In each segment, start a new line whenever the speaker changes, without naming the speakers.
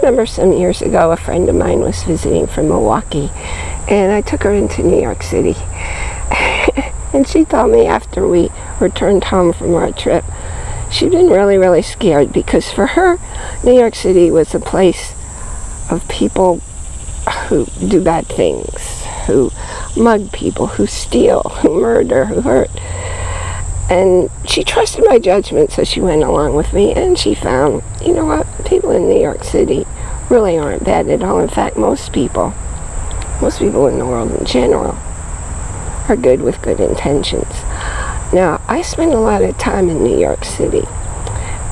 remember some years ago a friend of mine was visiting from Milwaukee and I took her into New York City. and she told me after we returned home from our trip, she'd been really, really scared because for her, New York City was a place of people who do bad things, who mug people, who steal, who murder, who hurt. And she trusted my judgment, so she went along with me, and she found, you know what, people in New York City really aren't bad at all. In fact, most people, most people in the world in general, are good with good intentions. Now, I spend a lot of time in New York City,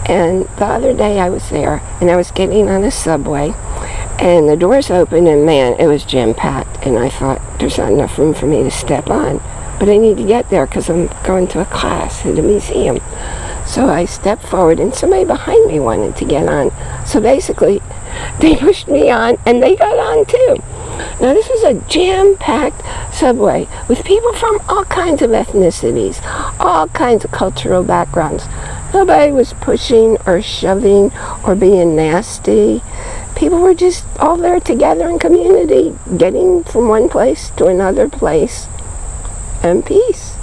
and the other day I was there, and I was getting on a subway, and the doors opened, and man, it was jam-packed, and I thought, there's not enough room for me to step on but I need to get there because I'm going to a class at a museum. So I stepped forward and somebody behind me wanted to get on. So basically, they pushed me on and they got on too. Now this was a jam-packed subway with people from all kinds of ethnicities, all kinds of cultural backgrounds. Nobody was pushing or shoving or being nasty. People were just all there together in community, getting from one place to another place and peace.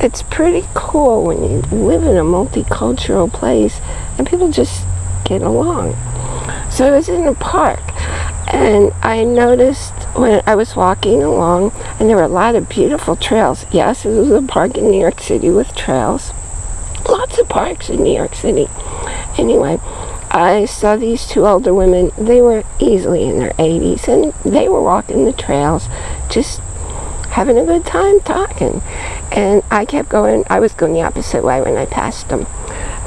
It's pretty cool when you live in a multicultural place and people just get along. So I was in a park and I noticed when I was walking along and there were a lot of beautiful trails. Yes, it was a park in New York City with trails. Lots of parks in New York City. Anyway, I saw these two older women. They were easily in their 80s and they were walking the trails just having a good time talking. And I kept going, I was going the opposite way when I passed them.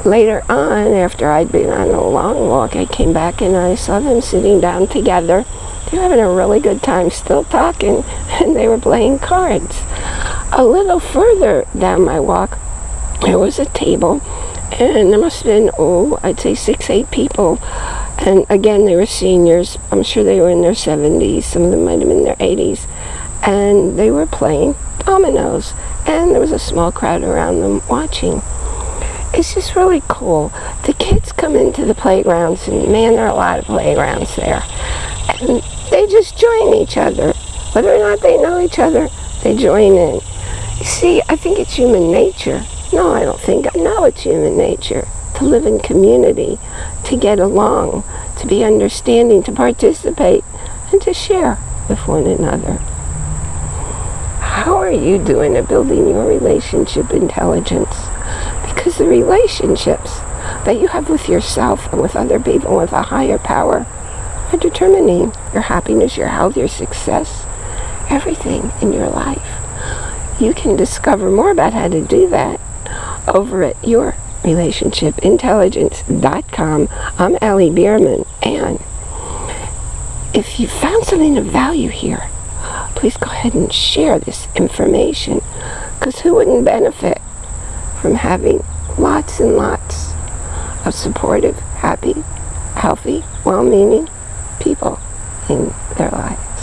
Later on, after I'd been on a long walk, I came back and I saw them sitting down together. They were having a really good time, still talking, and they were playing cards. A little further down my walk, there was a table, and there must have been, oh, I'd say six, eight people. And again, they were seniors. I'm sure they were in their 70s. Some of them might have been in their 80s and they were playing dominoes and there was a small crowd around them watching. It's just really cool. The kids come into the playgrounds and man, there are a lot of playgrounds there. And they just join each other. Whether or not they know each other, they join in. See, I think it's human nature. No, I don't think. I know it's human nature to live in community, to get along, to be understanding, to participate, and to share with one another. How are you doing at building your relationship intelligence? Because the relationships that you have with yourself and with other people with a higher power are determining your happiness, your health, your success, everything in your life. You can discover more about how to do that over at yourrelationshipintelligence.com. I'm Allie Bierman, and if you found something of value here, please go ahead and share this information because who wouldn't benefit from having lots and lots of supportive, happy, healthy, well-meaning people in their life.